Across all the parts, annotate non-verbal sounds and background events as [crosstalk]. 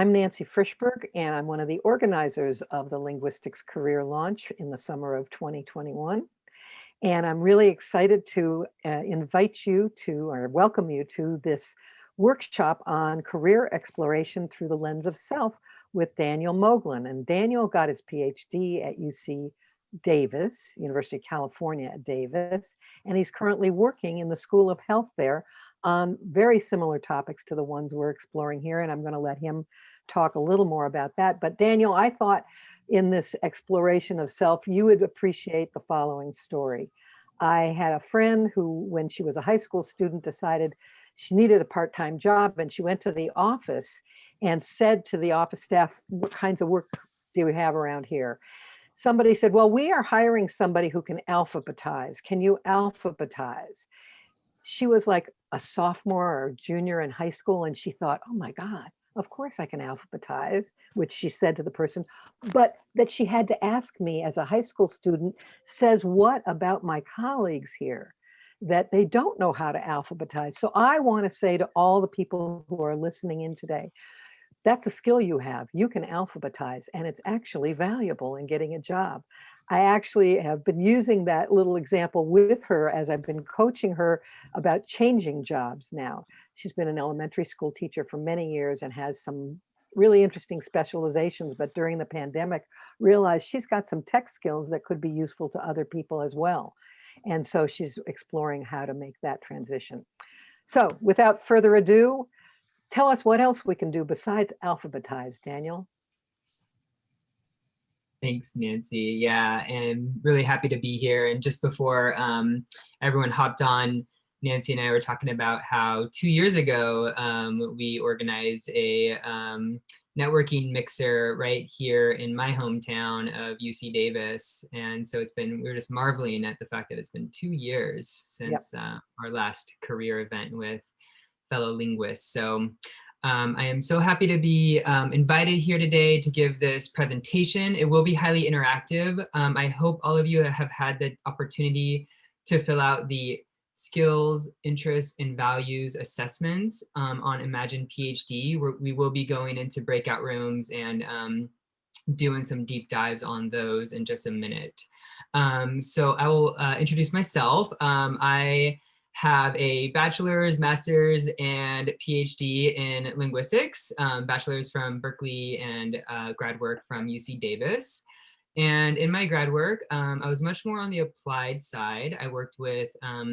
I'm Nancy Frishberg, and I'm one of the organizers of the Linguistics Career Launch in the summer of 2021. And I'm really excited to uh, invite you to, or welcome you to this workshop on career exploration through the lens of self with Daniel Moglen. And Daniel got his PhD at UC Davis, University of California at Davis, and he's currently working in the School of Health there on very similar topics to the ones we're exploring here. And I'm going to let him talk a little more about that. But Daniel, I thought in this exploration of self, you would appreciate the following story. I had a friend who, when she was a high school student, decided she needed a part-time job and she went to the office and said to the office staff, what kinds of work do we have around here? Somebody said, well, we are hiring somebody who can alphabetize. Can you alphabetize? She was like a sophomore or junior in high school and she thought, oh my God, of course I can alphabetize, which she said to the person, but that she had to ask me as a high school student says what about my colleagues here that they don't know how to alphabetize. So I want to say to all the people who are listening in today, that's a skill you have. You can alphabetize and it's actually valuable in getting a job. I actually have been using that little example with her as I've been coaching her about changing jobs now. She's been an elementary school teacher for many years and has some really interesting specializations, but during the pandemic realized she's got some tech skills that could be useful to other people as well. And so she's exploring how to make that transition. So without further ado, tell us what else we can do besides alphabetize, Daniel. Thanks, Nancy. Yeah, and really happy to be here. And just before um, everyone hopped on, Nancy and I were talking about how two years ago, um, we organized a um, networking mixer right here in my hometown of UC Davis. And so it's been, we are just marveling at the fact that it's been two years since yep. uh, our last career event with fellow linguists. So um, I am so happy to be um, invited here today to give this presentation. It will be highly interactive. Um, I hope all of you have had the opportunity to fill out the skills, interests, and values assessments um, on Imagine PhD. Where we will be going into breakout rooms and um, doing some deep dives on those in just a minute. Um, so I will uh, introduce myself. I have a bachelor's, master's, and PhD in linguistics, um, bachelor's from Berkeley and uh, grad work from UC Davis. And in my grad work, um, I was much more on the applied side. I worked with um,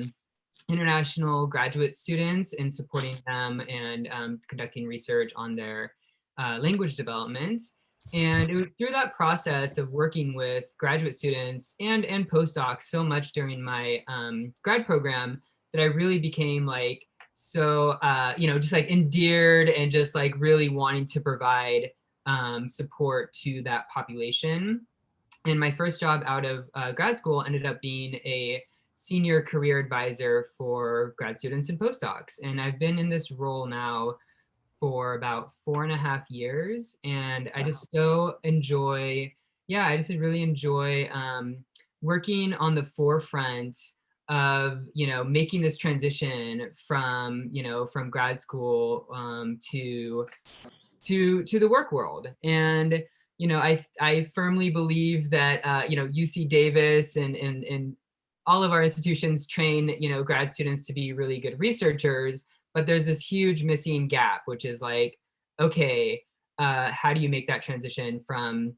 international graduate students in supporting them and um, conducting research on their uh, language development. And it was through that process of working with graduate students and, and postdocs so much during my um, grad program that I really became like, so, uh, you know, just like endeared and just like really wanting to provide um, support to that population. And my first job out of uh, grad school ended up being a senior career advisor for grad students and postdocs. And I've been in this role now for about four and a half years. And I just so enjoy, yeah, I just really enjoy um, working on the forefront of you know making this transition from you know from grad school um, to to to the work world. And you know I I firmly believe that uh, you know UC Davis and and and all of our institutions train you know grad students to be really good researchers but there's this huge missing gap which is like okay uh, how do you make that transition from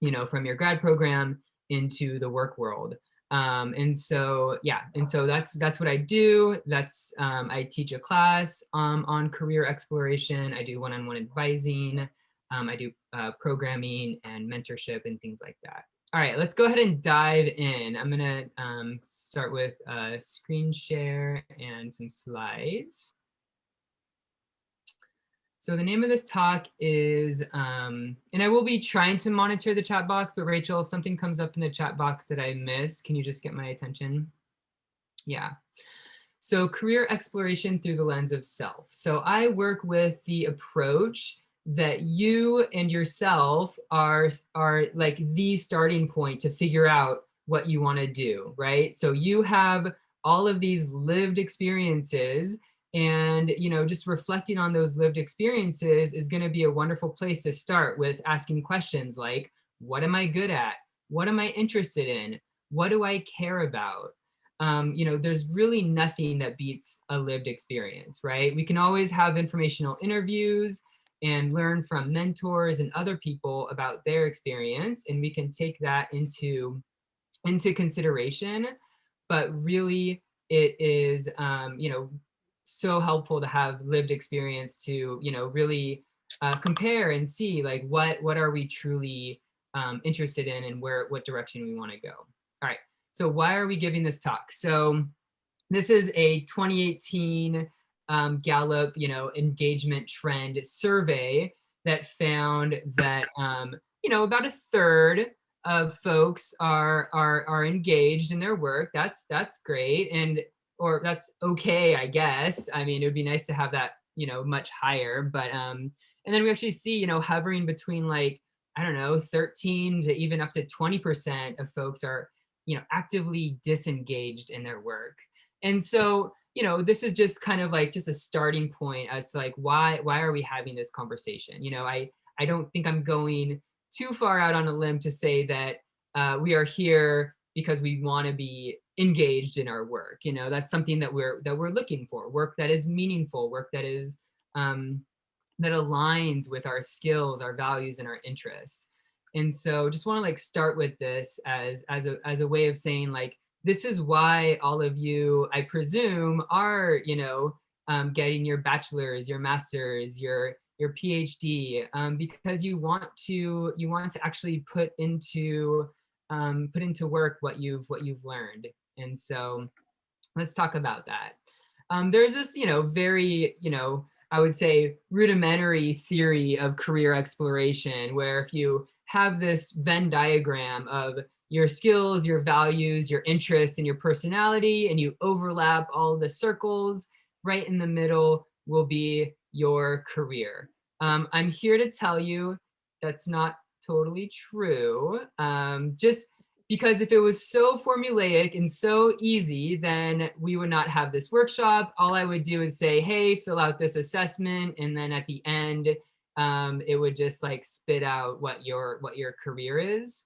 you know from your grad program into the work world um, and so, yeah, and so that's that's what I do. That's um, I teach a class um, on career exploration. I do one-on-one -on -one advising. Um, I do uh, programming and mentorship and things like that. All right, let's go ahead and dive in. I'm gonna um, start with a screen share and some slides. So the name of this talk is, um, and I will be trying to monitor the chat box, but Rachel, if something comes up in the chat box that I miss, can you just get my attention? Yeah. So career exploration through the lens of self. So I work with the approach that you and yourself are, are like the starting point to figure out what you want to do, right? So you have all of these lived experiences And, you know, just reflecting on those lived experiences is gonna be a wonderful place to start with asking questions like, what am I good at? What am I interested in? What do I care about? Um, you know, there's really nothing that beats a lived experience, right? We can always have informational interviews and learn from mentors and other people about their experience, and we can take that into, into consideration. But really, it is, um, you know, so helpful to have lived experience to, you know, really uh, compare and see like what what are we truly um, interested in and where what direction we want to go. All right. So why are we giving this talk? So this is a 2018 um, Gallup, you know, engagement trend survey that found that, um, you know, about a third of folks are, are, are engaged in their work. That's, that's great. And, or that's okay, I guess. I mean, it would be nice to have that, you know, much higher, but, um, and then we actually see, you know, hovering between like, I don't know, 13 to even up to 20% of folks are you know, actively disengaged in their work. And so, you know, this is just kind of like just a starting point as to like, why, why are we having this conversation? You know, I, I don't think I'm going too far out on a limb to say that uh, we are here because we want to be engaged in our work. You know, that's something that we're, that we're looking for, work that is meaningful, work that is, um, that aligns with our skills, our values, and our interests. And so just want to like start with this as, as, a, as a way of saying like, this is why all of you, I presume, are, you know, um, getting your bachelor's, your master's, your, your PhD, um, because you want to, you want to actually put into, um, put into work what you've, what you've learned. And so let's talk about that. Um, there's this, you know, very, you know, I would say rudimentary theory of career exploration, where if you have this Venn diagram of your skills, your values, your interests, and your personality, and you overlap all the circles. Right in the middle will be your career. Um, I'm here to tell you that's not totally true. Um, just because if it was so formulaic and so easy, then we would not have this workshop. All I would do is say, hey, fill out this assessment. And then at the end, um, it would just like spit out what your what your career is.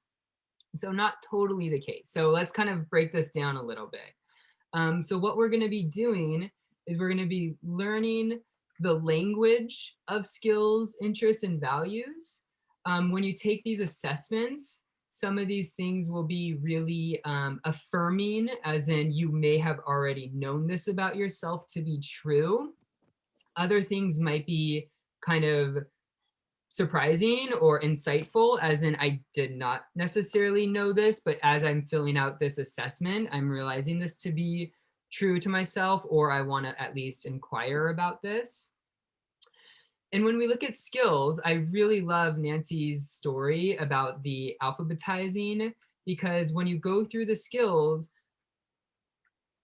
So not totally the case. So let's kind of break this down a little bit. Um, so what we're going to be doing is we're going to be learning the language of skills, interests, and values. Um, when you take these assessments, some of these things will be really um, affirming, as in you may have already known this about yourself to be true. Other things might be kind of surprising or insightful as in I did not necessarily know this, but as I'm filling out this assessment, I'm realizing this to be true to myself or I want to at least inquire about this. And when we look at skills, I really love Nancy's story about the alphabetizing because when you go through the skills,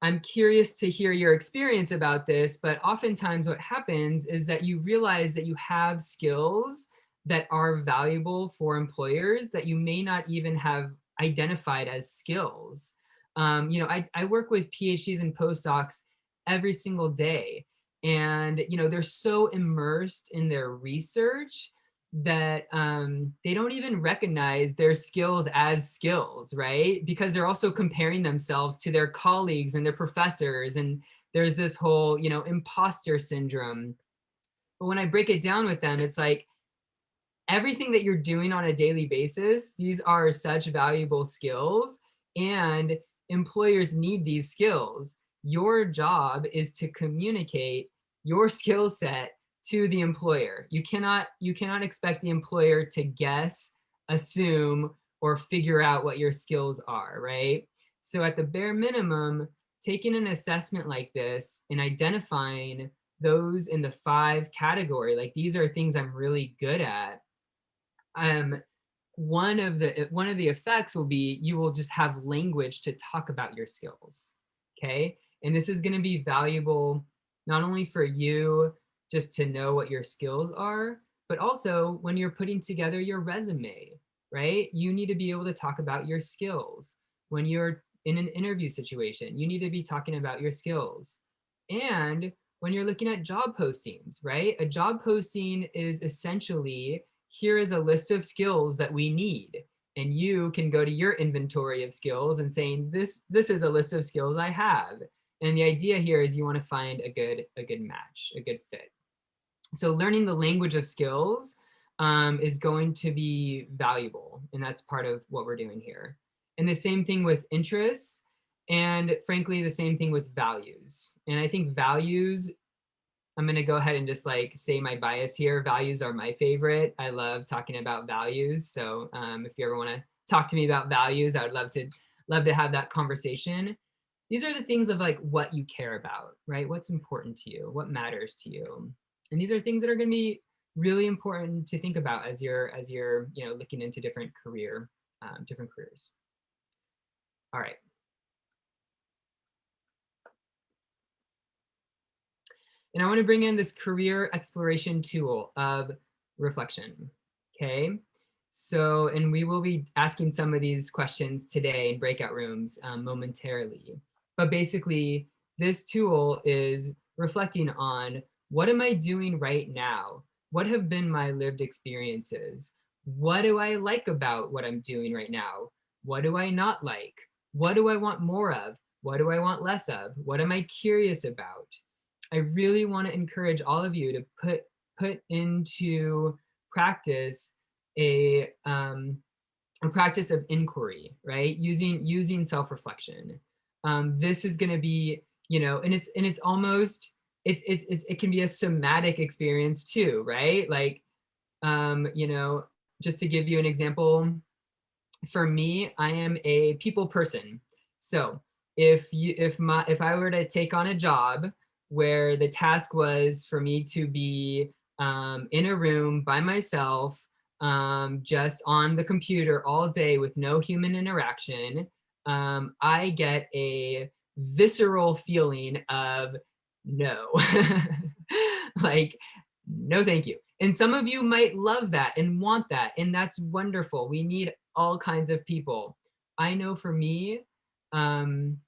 I'm curious to hear your experience about this, but oftentimes what happens is that you realize that you have skills that are valuable for employers that you may not even have identified as skills. Um, you know, I, I work with PhDs and postdocs every single day. And, you know, they're so immersed in their research that um, they don't even recognize their skills as skills, right? Because they're also comparing themselves to their colleagues and their professors. And there's this whole, you know, imposter syndrome. But when I break it down with them, it's like, everything that you're doing on a daily basis, these are such valuable skills and employers need these skills. Your job is to communicate your skill set to the employer. You cannot, you cannot expect the employer to guess, assume, or figure out what your skills are, right? So at the bare minimum, taking an assessment like this and identifying those in the five category, like these are things I'm really good at, um, one of the one of the effects will be you will just have language to talk about your skills. Okay. And this is going to be valuable not only for you just to know what your skills are, but also when you're putting together your resume, right? You need to be able to talk about your skills. When you're in an interview situation, you need to be talking about your skills. And when you're looking at job postings, right? A job posting is essentially, here is a list of skills that we need. And you can go to your inventory of skills and saying, this, this is a list of skills I have. And the idea here is you want to find a good, a good match, a good fit. So learning the language of skills um, is going to be valuable. And that's part of what we're doing here. And the same thing with interests. And frankly, the same thing with values. And I think values, I'm gonna go ahead and just like say my bias here. Values are my favorite. I love talking about values. So um, if you ever wanna talk to me about values, I would love to, love to have that conversation. These are the things of like what you care about, right? What's important to you, what matters to you. And these are things that are gonna be really important to think about as you're, as you're you know, looking into different career, um, different careers. All right. And I want to bring in this career exploration tool of reflection. Okay. So, and we will be asking some of these questions today in breakout rooms um, momentarily. But basically, this tool is reflecting on what am I doing right now? What have been my lived experiences? What do I like about what I'm doing right now? What do I not like? What do I want more of? What do I want less of? What am I curious about? I really want to encourage all of you to put put into practice a um, a practice of inquiry, right? Using using self-reflection. Um, this is going to be, you know, and it's and it's almost it's it's it's it can be a somatic experience too, right? Like, um, you know, just to give you an example, for me, I am a people person. So if you if my if I were to take on a job where the task was for me to be um, in a room by myself, um, just on the computer all day with no human interaction, um, I get a visceral feeling of no, [laughs] like, no, thank you. And some of you might love that and want that, and that's wonderful. We need all kinds of people. I know for me, um,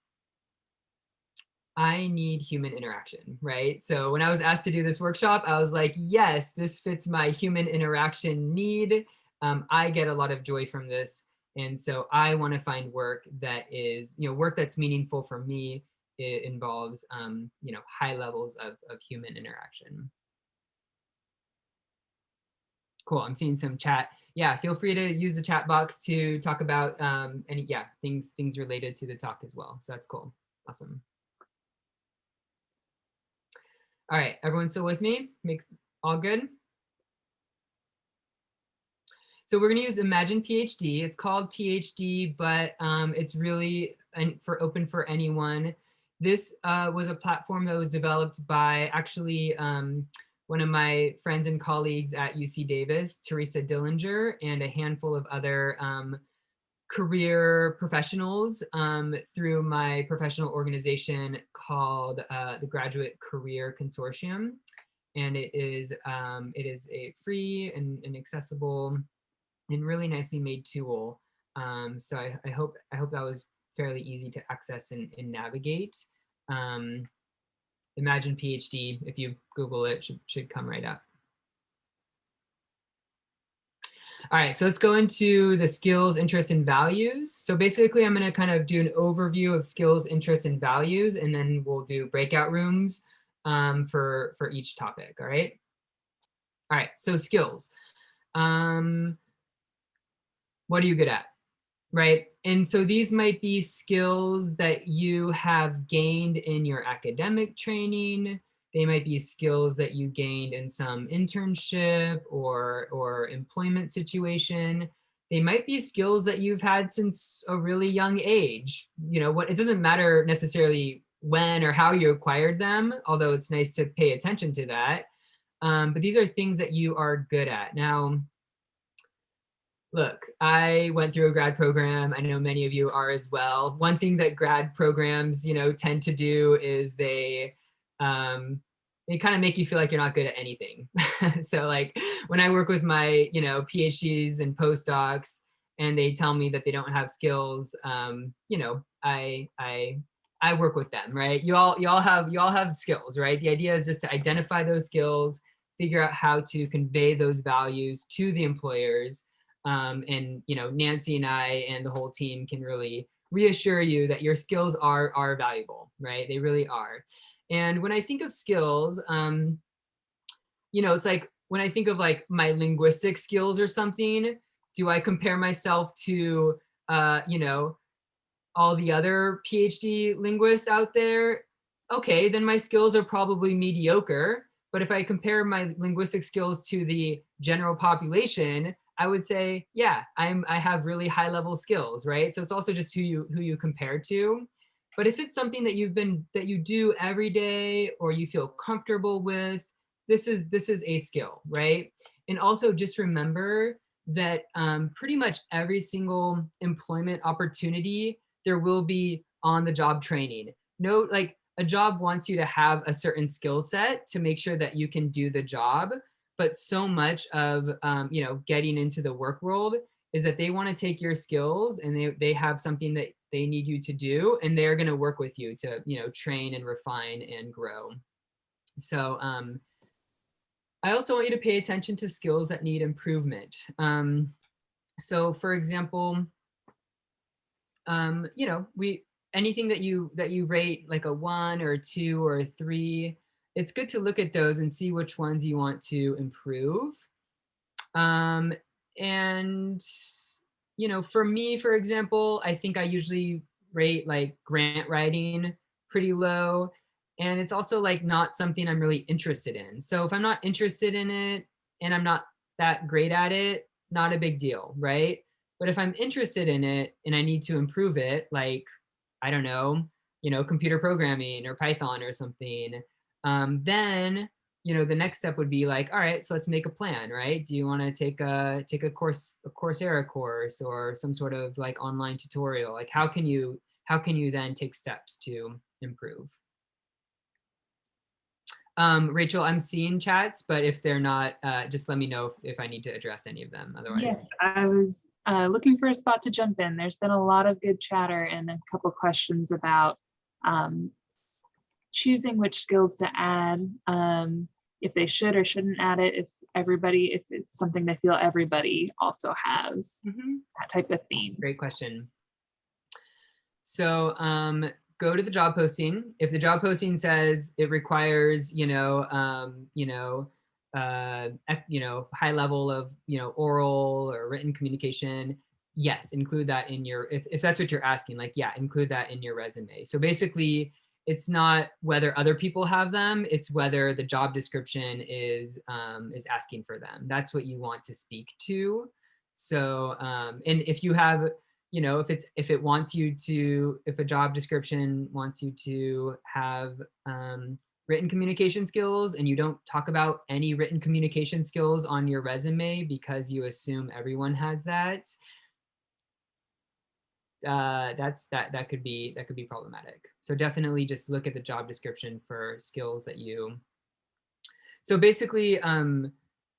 I need human interaction, right? So when I was asked to do this workshop, I was like, yes, this fits my human interaction need. Um, I get a lot of joy from this. And so I want to find work that is, you know, work that's meaningful for me. It involves, um, you know, high levels of, of human interaction. Cool, I'm seeing some chat. Yeah, feel free to use the chat box to talk about um, any, yeah, things, things related to the talk as well. So that's cool, awesome. All right, everyone still with me? Makes all good? So we're going to use Imagine PhD. It's called PhD, but um, it's really for open for anyone. This uh, was a platform that was developed by actually um, one of my friends and colleagues at UC Davis, Teresa Dillinger, and a handful of other um, career professionals um, through my professional organization called uh, the Graduate Career Consortium. And it is, um, it is a free and, and, accessible and really nicely made tool. Um, so I, I, hope, I hope that was fairly easy to access and, and navigate. Um, Imagine PhD, if you Google it, should, should come right up. All right, so let's go into the skills, interests, and values. So basically, I'm going to kind of do an overview of skills, interests, and values, and then we'll do breakout rooms um, for, for each topic, all right? All right, so skills. Um, what are you good at, right? And so these might be skills that you have gained in your academic training, they might be skills that you gained in some internship or, or employment situation. They might be skills that you've had since a really young age. You know, what it doesn't matter necessarily when or how you acquired them, although it's nice to pay attention to that. Um, but these are things that you are good at. Now, look, I went through a grad program. I know many of you are as well. One thing that grad programs, you know, tend to do is they um, they kind of make you feel like you're not good at anything. [laughs] so like when I work with my, you know, PhDs and postdocs and they tell me that they don't have skills, um, you know, I, I, I work with them, right? You all, you all have, you all have skills, right? The idea is just to identify those skills, figure out how to convey those values to the employers. Um, and, you know, Nancy and I and the whole team can really reassure you that your skills are, are valuable, right? They really are. And when I think of skills, um, you know, it's like when I think of like my linguistic skills or something, do I compare myself to, uh, you know, all the other PhD linguists out there? Okay, then my skills are probably mediocre. But if I compare my linguistic skills to the general population, I would say, yeah, I'm I have really high level skills, right? So it's also just who you who you compare to. But if it's something that you've been that you do every day or you feel comfortable with, this is this is a skill, right? And also just remember that um, pretty much every single employment opportunity, there will be on the job training. No, like a job wants you to have a certain skill set to make sure that you can do the job. But so much of, um, you know, getting into the work world is that they want to take your skills and they, they have something that they need you to do and they're going to work with you to, you know, train and refine and grow. So um, I also want you to pay attention to skills that need improvement. Um, so for example, um, you know, we anything that you that you rate like a one or a two or a three, it's good to look at those and see which ones you want to improve. Um, and you know, for me, for example, I think I usually rate like grant writing pretty low. And it's also like not something I'm really interested in. So if I'm not interested in it and I'm not that great at it, not a big deal, right? But if I'm interested in it and I need to improve it, like, I don't know, you know, computer programming or Python or something, um, then, you know, the next step would be like, all right, so let's make a plan, right? Do you want to take a take a course, a Coursera course or some sort of like online tutorial? Like how can you how can you then take steps to improve? Um, Rachel, I'm seeing chats, but if they're not, uh, just let me know if, if, I need to address any of them. Otherwise, yes, I was uh, looking for a spot to jump in. There's been a lot of good chatter and a couple questions about um, choosing which skills to add, um, if they should or shouldn't add it, if everybody, if it's something they feel everybody also has, mm -hmm. that type of theme. Great question. So um, go to the job posting. If the job posting says it requires, you know, um, you know, uh, you know, high level of, you know, oral or written communication, yes, include that in your, if, if that's what you're asking, like, yeah, include that in your resume. So basically, it's not whether other people have them, it's whether the job description is, um, is asking for them. That's what you want to speak to. So, um, and if you have, you know, if it's if it wants you to, if a job description wants you to have um, written communication skills and you don't talk about any written communication skills on your resume because you assume everyone has that, uh, that's that that could be that could be problematic. So definitely just look at the job description for skills that you. So basically, um,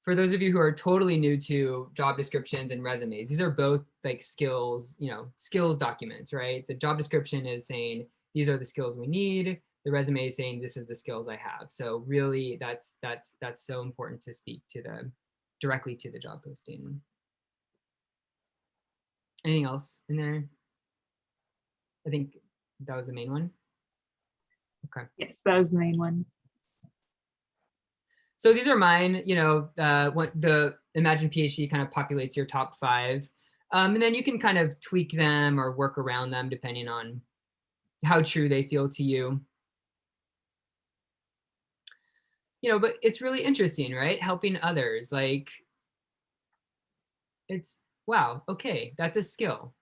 for those of you who are totally new to job descriptions and resumes, these are both like skills, you know, skills documents, right? The job description is saying, these are the skills we need. The resume is saying, this is the skills I have. So really that's, that's, that's so important to speak to the, directly to the job posting. Anything else in there? I think that was the main one. Okay. Yes, that was the main one. So these are mine, you know, uh, what the Imagine PhD kind of populates your top five. Um, and then you can kind of tweak them or work around them depending on how true they feel to you. You know, but it's really interesting, right? Helping others, like, it's, wow, okay, that's a skill.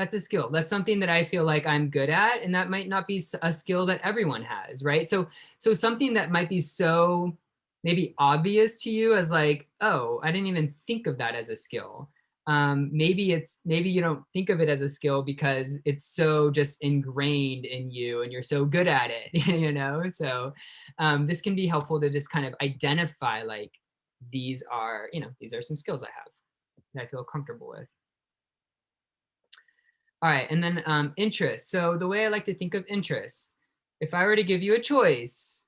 That's a skill. That's something that I feel like I'm good at, and that might not be a skill that everyone has, right? So, so something that might be so maybe obvious to you as like, oh, I didn't even think of that as a skill. Um, maybe it's maybe you don't think of it as a skill because it's so just ingrained in you and you're so good at it, [laughs] you know? So um, this can be helpful to just kind of identify like, these are, you know, these are some skills I have that I feel comfortable with. All right, and then um, interests. So the way I like to think of interest, if I were to give you a choice,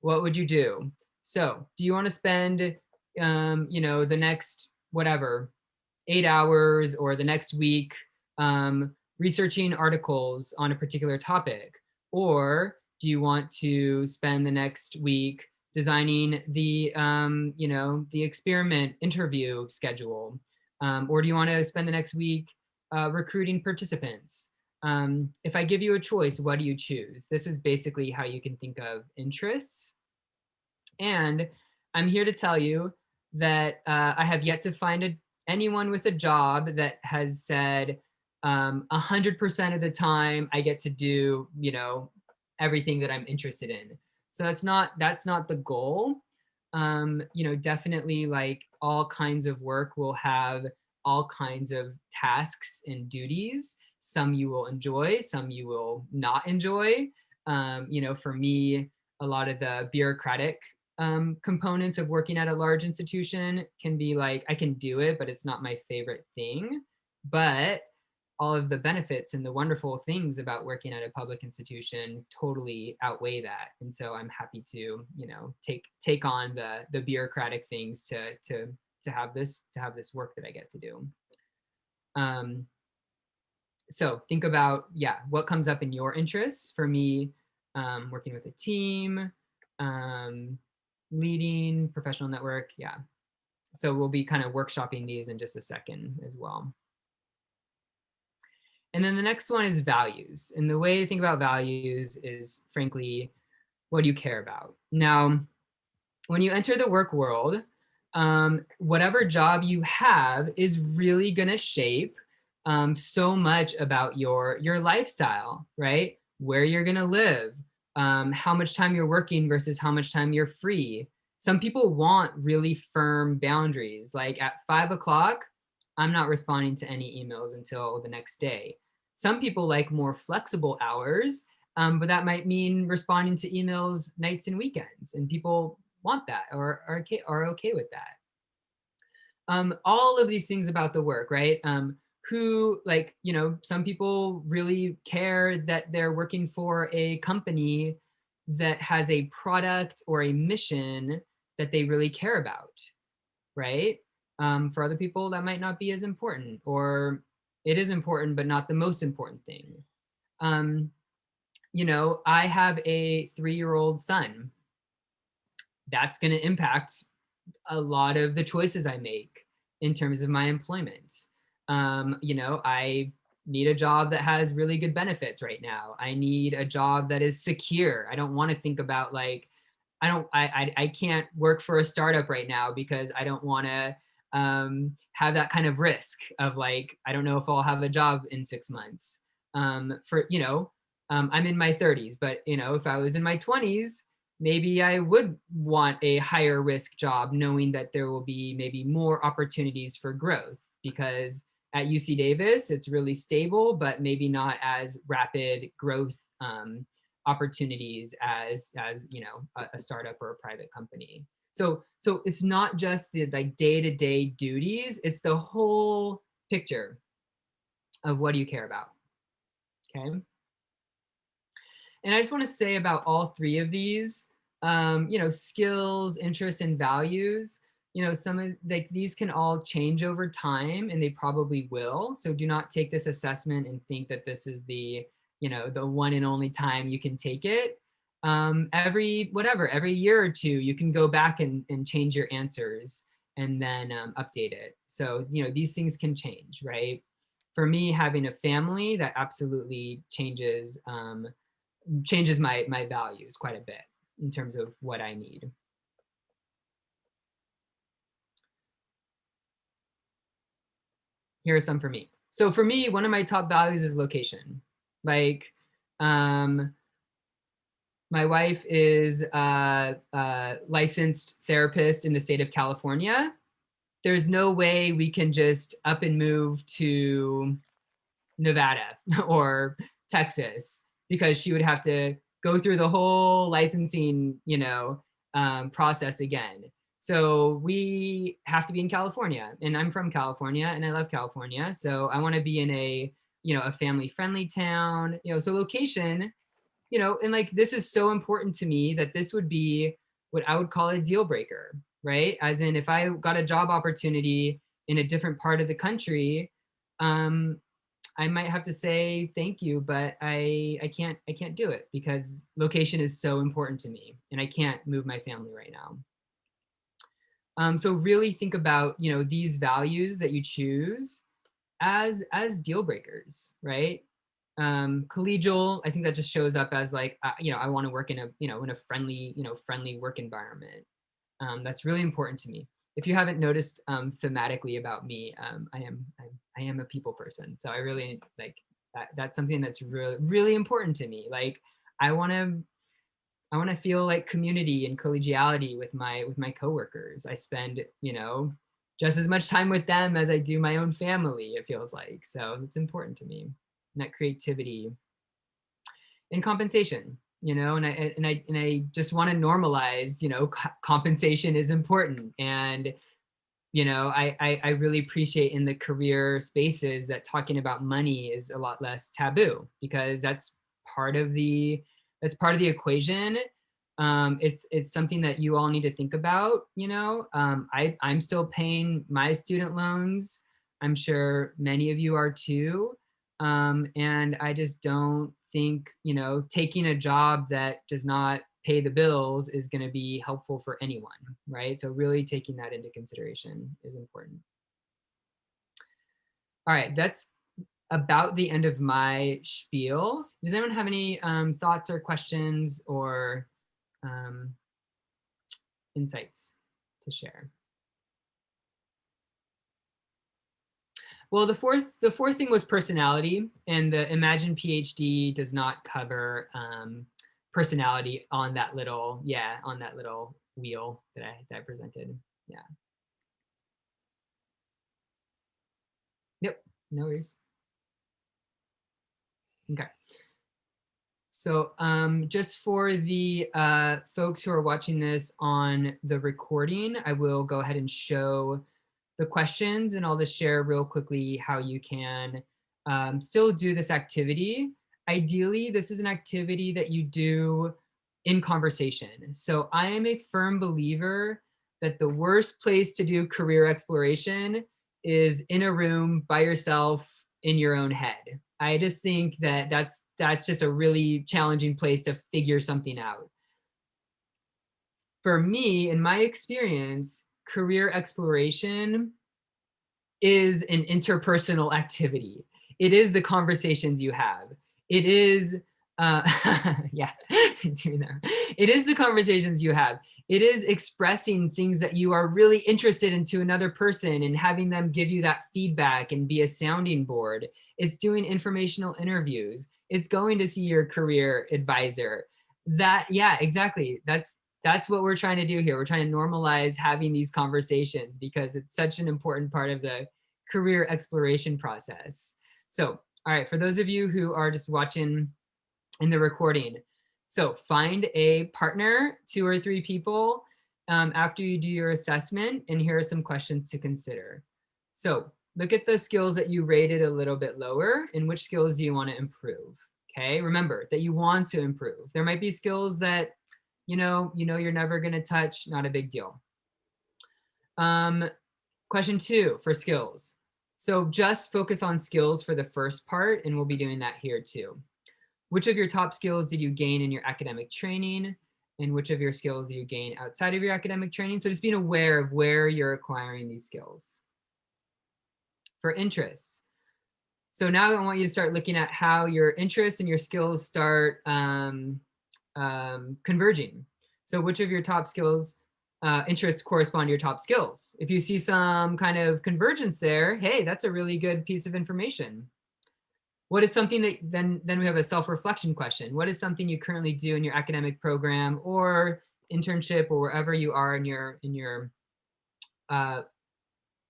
what would you do? So do you want to spend, um, you know, the next whatever, eight hours or the next week um, researching articles on a particular topic? Or do you want to spend the next week designing the, um, you know, the experiment interview schedule? Um, or do you want to spend the next week uh, recruiting participants? Um, if I give you a choice, what do you choose? This is basically how you can think of interests. And I'm here to tell you that uh, I have yet to find a, anyone with a job that has said, um, 100% of the time I get to do, you know, everything that I'm interested in. So that's not, that's not the goal. Um, you know, definitely like all kinds of work will have all kinds of tasks and duties. Some you will enjoy, some you will not enjoy. Um, you know, for me, a lot of the bureaucratic um, components of working at a large institution can be like, I can do it, but it's not my favorite thing. But all of the benefits and the wonderful things about working at a public institution totally outweigh that. And so I'm happy to, you know, take take on the the bureaucratic things to to to have this to have this work that I get to do. Um, so think about, yeah, what comes up in your interests. For me, um, working with a team, um, leading professional network, yeah. So we'll be kind of workshopping these in just a second as well. And then the next one is values. And the way to think about values is frankly, what do you care about? Now, when you enter the work world, um, whatever job you have is really gonna shape um, so much about your, your lifestyle, right? Where you're gonna live, um, how much time you're working versus how much time you're free. Some people want really firm boundaries, like at five o'clock, I'm not responding to any emails until the next day. Some people like more flexible hours, um, but that might mean responding to emails nights and weekends, and people want that or are okay, are okay with that. Um, all of these things about the work, right? Um, who like, you know, some people really care that they're working for a company that has a product or a mission that they really care about, right? Um, for other people, that might not be as important or it is important, but not the most important thing. Um, you know, I have a three-year-old son that's going to impact a lot of the choices I make in terms of my employment. Um, you know, I need a job that has really good benefits right now. I need a job that is secure. I don't want to think about like, I don't, I, I, I can't work for a startup right now because I don't want to um, have that kind of risk of like, I don't know if I'll have a job in six months. Um, for, you know, um, I'm in my 30s, but you know, if I was in my 20s, maybe I would want a higher risk job knowing that there will be maybe more opportunities for growth because at UC Davis, it's really stable, but maybe not as rapid growth um, opportunities as, as you know, a, a, startup or a private company. So, so it's not just the like day-to-day -day duties, it's the whole picture of what do you care about, okay? And I just want to say about all three of these, um, you know, skills, interests, and values, you know, some of like these can all change over time and they probably will. So do not take this assessment and think that this is the, you know, the one and only time you can take it. Um, every, whatever, every year or two, you can go back and, and change your answers and then um, update it. So, you know, these things can change, right? For me, having a family that absolutely changes um, changes my my values quite a bit in terms of what I need. Here are some for me. So for me, one of my top values is location. Like, um, my wife is a, a licensed therapist in the state of California. There's no way we can just up and move to Nevada [laughs] or Texas because she would have to go through the whole licensing, you know, um, process again. So we have to be in California and I'm from California and I love California. So I want to be in a, you know, a family friendly town, you know, so location, you know, and like, this is so important to me that this would be what I would call a deal breaker, right? As in if I got a job opportunity in a different part of the country, um, I might have to say thank you, but I I can't I can't do it because location is so important to me and I can't move my family right now. Um, so really think about you know these values that you choose as as deal breakers, right? Um, collegial, I think that just shows up as like uh, you know I want to work in a you know in a friendly you know friendly work environment. Um, that's really important to me if you haven't noticed um, thematically about me, um, I am I'm, I am a people person. So I really like that. That's something that's really really important to me. Like I want to I want to feel like community and collegiality with my with my coworkers. I spend you know just as much time with them as I do my own family. It feels like so it's important to me. And that creativity and compensation you know, and I and I and I just want to normalize, you know, compensation is important, and you know, I, I I really appreciate in the career spaces that talking about money is a lot less taboo because that's part of the that's part of the equation. Um, it's it's something that you all need to think about. You know, um, I I'm still paying my student loans. I'm sure many of you are too, um, and I just don't think, you know, taking a job that does not pay the bills is going to be helpful for anyone, right? So really taking that into consideration is important. All right, that's about the end of my spiel. Does anyone have any um, thoughts or questions or um, insights to share? Well, the fourth the fourth thing was personality, and the Imagine PhD does not cover um, personality on that little yeah on that little wheel that I that I presented. Yeah. Yep. No worries. Okay. So um, just for the uh, folks who are watching this on the recording, I will go ahead and show the questions and I'll just share real quickly how you can um, still do this activity. Ideally, this is an activity that you do in conversation. So I am a firm believer that the worst place to do career exploration is in a room by yourself in your own head. I just think that that's that's just a really challenging place to figure something out. For me, in my experience, career exploration is an interpersonal activity. It is the conversations you have. It is, uh, [laughs] yeah, [laughs] it is the conversations you have. It is expressing things that you are really interested in to another person and having them give you that feedback and be a sounding board. It's doing informational interviews. It's going to see your career advisor. That, yeah, exactly. That's that's what we're trying to do here. We're trying to normalize having these conversations because it's such an important part of the career exploration process. So, all right, for those of you who are just watching in the recording, so find a partner, two or three people um, after you do your assessment, and here are some questions to consider. So look at the skills that you rated a little bit lower and which skills do you want to improve. Okay, remember that you want to improve. There might be skills that you know, you know you're never going to touch, not a big deal. Um, question two for skills. So just focus on skills for the first part, and we'll be doing that here too. Which of your top skills did you gain in your academic training? And which of your skills do you gain outside of your academic training? So just being aware of where you're acquiring these skills. For interests. So now I want you to start looking at how your interests and your skills start um, um, converging. So which of your top skills, uh, interests correspond to your top skills? If you see some kind of convergence there, hey, that's a really good piece of information. What is something that then, then we have a self-reflection question. What is something you currently do in your academic program or internship or wherever you are in your, in your uh,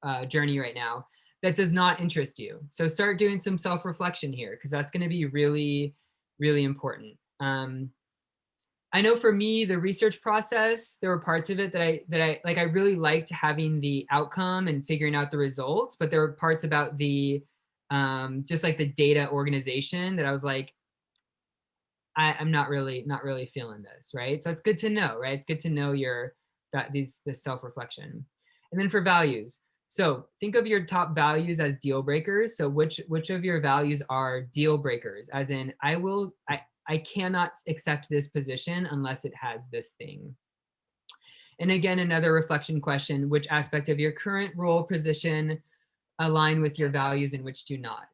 uh, journey right now that does not interest you. So start doing some self-reflection here because that's going to be really, really important. Um, I know for me, the research process, there were parts of it that I that I like I really liked having the outcome and figuring out the results, but there were parts about the um, just like the data organization that I was like, I, I'm not really not really feeling this, right? So it's good to know, right? It's good to know your that these this self-reflection. And then for values. So think of your top values as deal breakers. So which which of your values are deal breakers? As in, I will I I cannot accept this position unless it has this thing. And again, another reflection question, which aspect of your current role position align with your values and which do not?